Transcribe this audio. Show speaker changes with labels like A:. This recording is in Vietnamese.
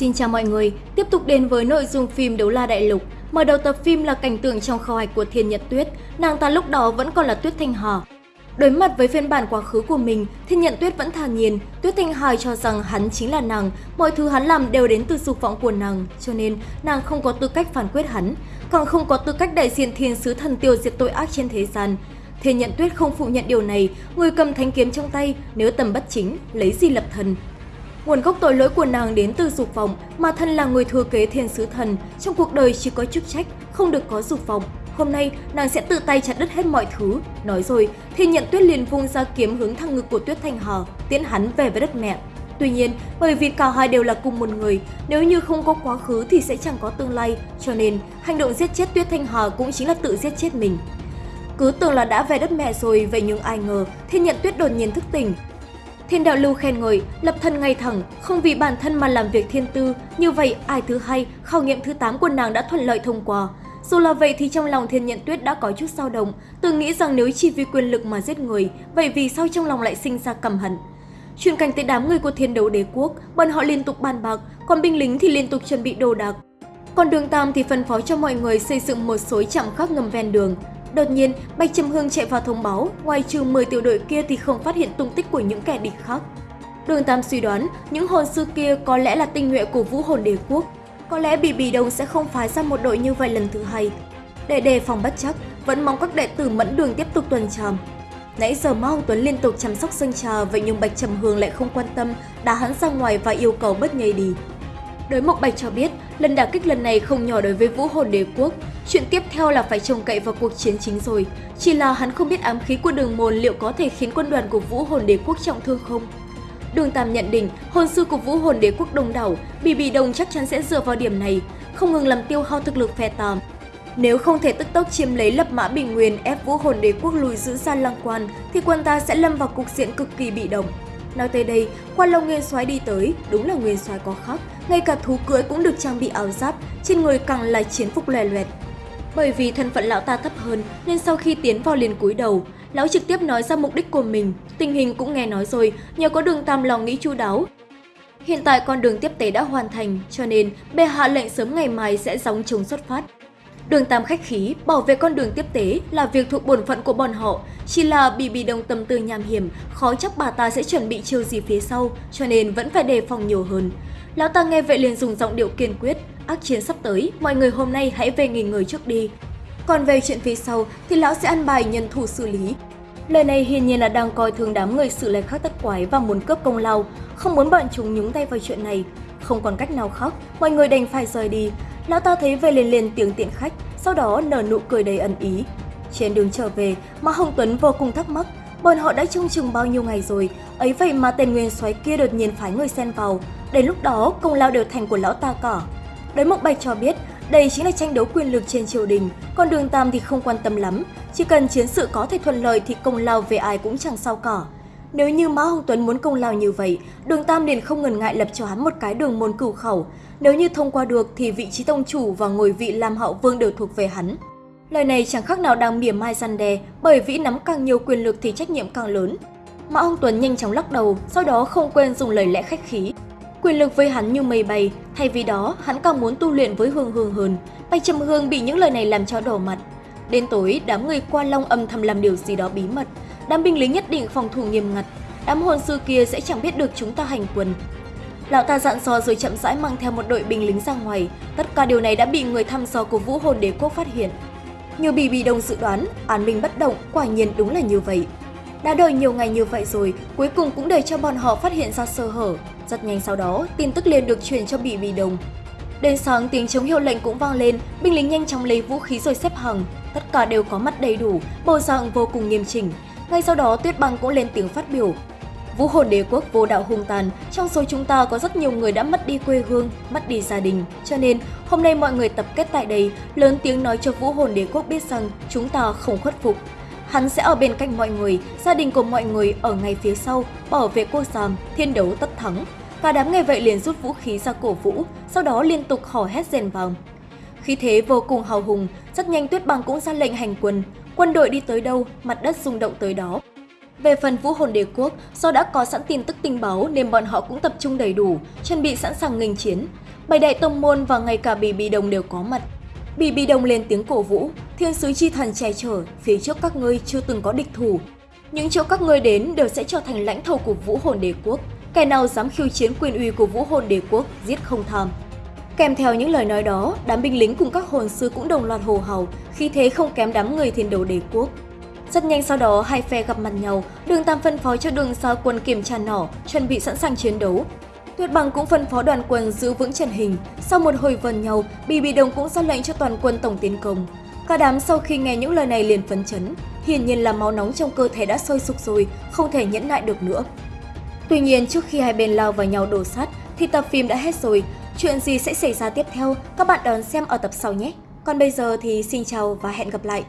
A: Xin chào mọi người, tiếp tục đến với nội dung phim Đấu La Đại Lục. Mở đầu tập phim là cảnh tượng trong kho hạch của Thiên Nhật Tuyết, nàng ta lúc đó vẫn còn là Tuyết Thanh Hà. Đối mặt với phiên bản quá khứ của mình, Thiên Nhận Tuyết vẫn thản nhiên, Tuyết Thanh Hà cho rằng hắn chính là nàng, mọi thứ hắn làm đều đến từ dục vọng của nàng, cho nên nàng không có tư cách phản quyết hắn, càng không có tư cách đại diện thiên sứ thần tiêu diệt tội ác trên thế gian. Thiên Nhận Tuyết không phủ nhận điều này, người cầm thánh kiếm trong tay, nếu tầm bất chính, lấy gì lập thần. Nguồn gốc tội lỗi của nàng đến từ dục vọng, mà thân là người thừa kế thiên sứ thần, trong cuộc đời chỉ có chức trách, không được có dục vọng. Hôm nay, nàng sẽ tự tay chặt đứt hết mọi thứ. Nói rồi, Thiên Nhận Tuyết liền vung ra kiếm hướng thẳng ngực của Tuyết Thanh Hà, tiễn hắn về với đất mẹ. Tuy nhiên, bởi vì cả hai đều là cùng một người, nếu như không có quá khứ thì sẽ chẳng có tương lai, cho nên hành động giết chết Tuyết Thanh Hà cũng chính là tự giết chết mình. Cứ tưởng là đã về đất mẹ rồi, vậy nhưng ai ngờ, Thiên Nhận Tuyết đột nhiên thức tỉnh, Thiên đạo lưu khen ngợi, lập thân ngay thẳng, không vì bản thân mà làm việc thiên tư, như vậy ai thứ hai, khảo nghiệm thứ 8 của nàng đã thuận lợi thông qua. Dù là vậy thì trong lòng thiên nhận tuyết đã có chút dao động, từng nghĩ rằng nếu chỉ vì quyền lực mà giết người, vậy vì sao trong lòng lại sinh ra căm hận. Chuyển cảnh tới đám người của thiên đấu đế quốc, bọn họ liên tục bàn bạc, còn binh lính thì liên tục chuẩn bị đồ đạc. Còn đường Tam thì phân phó cho mọi người xây dựng một số trạm khắc ngầm ven đường, Đột nhiên, Bạch Trầm Hương chạy vào thông báo, ngoài trừ 10 tiểu đội kia thì không phát hiện tung tích của những kẻ địch khác. Đường Tam suy đoán, những hồn sư kia có lẽ là tinh nhuệ của vũ hồn đế quốc. Có lẽ Bì Bì Đông sẽ không phái ra một đội như vậy lần thứ hai. Để đề phòng bất chắc, vẫn mong các đệ tử mẫn đường tiếp tục tuần tràm. Nãy giờ Mao Tuấn liên tục chăm sóc sân trà, vậy nhưng Bạch Trầm Hương lại không quan tâm, đá hắn ra ngoài và yêu cầu bất nhây đi. Đối Mộc Bạch cho biết, lần đả kích lần này không nhỏ đối với vũ hồn đế quốc, Chuyện tiếp theo là phải trông cậy vào cuộc chiến chính rồi. Chỉ là hắn không biết ám khí của đường môn liệu có thể khiến quân đoàn của vũ hồn đế quốc trọng thương không. Đường Tam nhận định, hồn sư của vũ hồn đế quốc đông đảo, bị bị đông chắc chắn sẽ dựa vào điểm này, không ngừng làm tiêu hao thực lực phe tàm. Nếu không thể tức tốc chiếm lấy lập mã bình nguyên ép vũ hồn đế quốc lùi giữ ra lăng quan, thì quân ta sẽ lâm vào cục diện cực kỳ bị động. Nói tới đây, quan long nguyên soái đi tới, đúng là nguyên soái có khác, ngay cả thú cưỡi cũng được trang bị áo giáp, trên người càng là chiến phục lòe loẹt. Bởi vì thân phận lão ta thấp hơn nên sau khi tiến vào liền cúi đầu, lão trực tiếp nói ra mục đích của mình. Tình hình cũng nghe nói rồi, nhờ có đường tam lòng nghĩ chu đáo. Hiện tại con đường tiếp tế đã hoàn thành, cho nên bệ hạ lệnh sớm ngày mai sẽ gióng chống xuất phát. Đường Tam khách khí, bảo vệ con đường tiếp tế là việc thuộc bổn phận của bọn họ, chỉ là bị bị đồng tâm tư nham hiểm, khó chắc bà ta sẽ chuẩn bị chiêu gì phía sau, cho nên vẫn phải đề phòng nhiều hơn. Lão ta nghe vậy liền dùng giọng điệu kiên quyết, ác chiến sắp tới, mọi người hôm nay hãy về nghỉ ngơi trước đi. Còn về chuyện phía sau thì lão sẽ ăn bài nhân thủ xử lý. Lời này hiển nhiên là đang coi thường đám người sự lệ khác tất quái và muốn cướp công lao, không muốn bọn chúng nhúng tay vào chuyện này. Không còn cách nào khác, mọi người đành phải rời đi. Lão ta thấy về liền liền tiếng tiện khách, sau đó nở nụ cười đầy ẩn ý. Trên đường trở về, Mã Hồng Tuấn vô cùng thắc mắc, bọn họ đã trông chừng bao nhiêu ngày rồi, ấy vậy mà tên nguyên soái kia đột nhiên phái người xen vào. Đến lúc đó, công lao đều thành của lão ta cả. Đối Mộc Bạch cho biết, đây chính là tranh đấu quyền lực trên triều đình, còn Đường Tam thì không quan tâm lắm, chỉ cần chiến sự có thể thuận lợi thì công lao về ai cũng chẳng sao cả. Nếu như Mã Hồng Tuấn muốn công lao như vậy, Đường Tam liền không ngần ngại lập cho hắn một cái đường môn cửu khẩu. Nếu như thông qua được thì vị trí tông chủ và ngồi vị làm hậu vương đều thuộc về hắn. Lời này chẳng khác nào đang mỉa mai gian đe, bởi vĩ nắm càng nhiều quyền lực thì trách nhiệm càng lớn. Mã Hồng Tuấn nhanh chóng lắc đầu, sau đó không quên dùng lời lẽ khách khí. Quyền lực với hắn như mây bay, thay vì đó hắn càng muốn tu luyện với Hương Hương hơn. Bạch Trầm Hương bị những lời này làm cho đỏ mặt. Đến tối, đám người qua long âm thầm làm điều gì đó bí mật. Đám binh lính nhất định phòng thủ nghiêm ngặt. Đám hồn sư kia sẽ chẳng biết được chúng ta hành quân. Lão ta dặn dò rồi chậm rãi mang theo một đội binh lính ra ngoài. Tất cả điều này đã bị người thăm dò của vũ hồn đế quốc phát hiện. Như Bì Bì Đông dự đoán, an minh bất động, quả nhiên đúng là như vậy. Đã đợi nhiều ngày như vậy rồi, cuối cùng cũng để cho bọn họ phát hiện ra sơ hở. Rất nhanh sau đó, tin tức liền được truyền cho Bỉ Bỉ Đồng. Đến sáng tiếng chống hiệu lệnh cũng vang lên, binh lính nhanh chóng lấy vũ khí rồi xếp hàng. Tất cả đều có mặt đầy đủ, bộ dạng vô cùng nghiêm chỉnh. Ngay sau đó Tuyết Băng cũng lên tiếng phát biểu. Vũ hồn đế quốc vô đạo hung tàn, trong số chúng ta có rất nhiều người đã mất đi quê hương, mất đi gia đình. Cho nên, hôm nay mọi người tập kết tại đây, lớn tiếng nói cho vũ hồn đế quốc biết rằng chúng ta không khuất phục, Hắn sẽ ở bên cạnh mọi người, gia đình của mọi người ở ngay phía sau, bảo vệ cô Sam, thiên đấu tất thắng. Cả đám nghe vậy liền rút vũ khí ra cổ vũ, sau đó liên tục hò hét rèn vòng. Khi thế vô cùng hào hùng, rất nhanh Tuyết Băng cũng ra lệnh hành quân. Quân đội đi tới đâu, mặt đất rung động tới đó. Về phần vũ hồn đế quốc, do đã có sẵn tin tức tình báo nên bọn họ cũng tập trung đầy đủ, chuẩn bị sẵn sàng nghênh chiến. Bảy đại tông môn và ngay cả Bì Bì Đồng đều có mặt. Bì Bì Đồng lên tiếng cổ vũ, thiên sứ chi thần che chở, phía trước các ngươi chưa từng có địch thủ. Những chỗ các ngươi đến đều sẽ trở thành lãnh thổ của vũ hồn đế quốc. Kẻ nào dám khiêu chiến quyền uy của vũ hồn đế quốc, giết không tham. Kèm theo những lời nói đó, đám binh lính cùng các hồn sư cũng đồng loạt hồ hào, khi thế không kém đám người thiên đấu đế quốc. Rất nhanh sau đó, hai phe gặp mặt nhau, đường Tam phân phó cho đường sao quân kiểm tra nỏ, chuẩn bị sẵn sàng chiến đấu. Tuyệt bằng cũng phân phó đoàn quân giữ vững trận hình. Sau một hồi vần nhau, Bì Bì Đồng cũng ra lệnh cho toàn quân tổng tiến công. Cả đám sau khi nghe những lời này liền phấn chấn, hiển nhiên là máu nóng trong cơ thể đã sôi sục rồi, không thể nhẫn nại được nữa. Tuy nhiên, trước khi hai bên lao vào nhau đổ sát, thì tập phim đã hết rồi. Chuyện gì sẽ xảy ra tiếp theo, các bạn đón xem ở tập sau nhé. Còn bây giờ thì xin chào và hẹn gặp lại.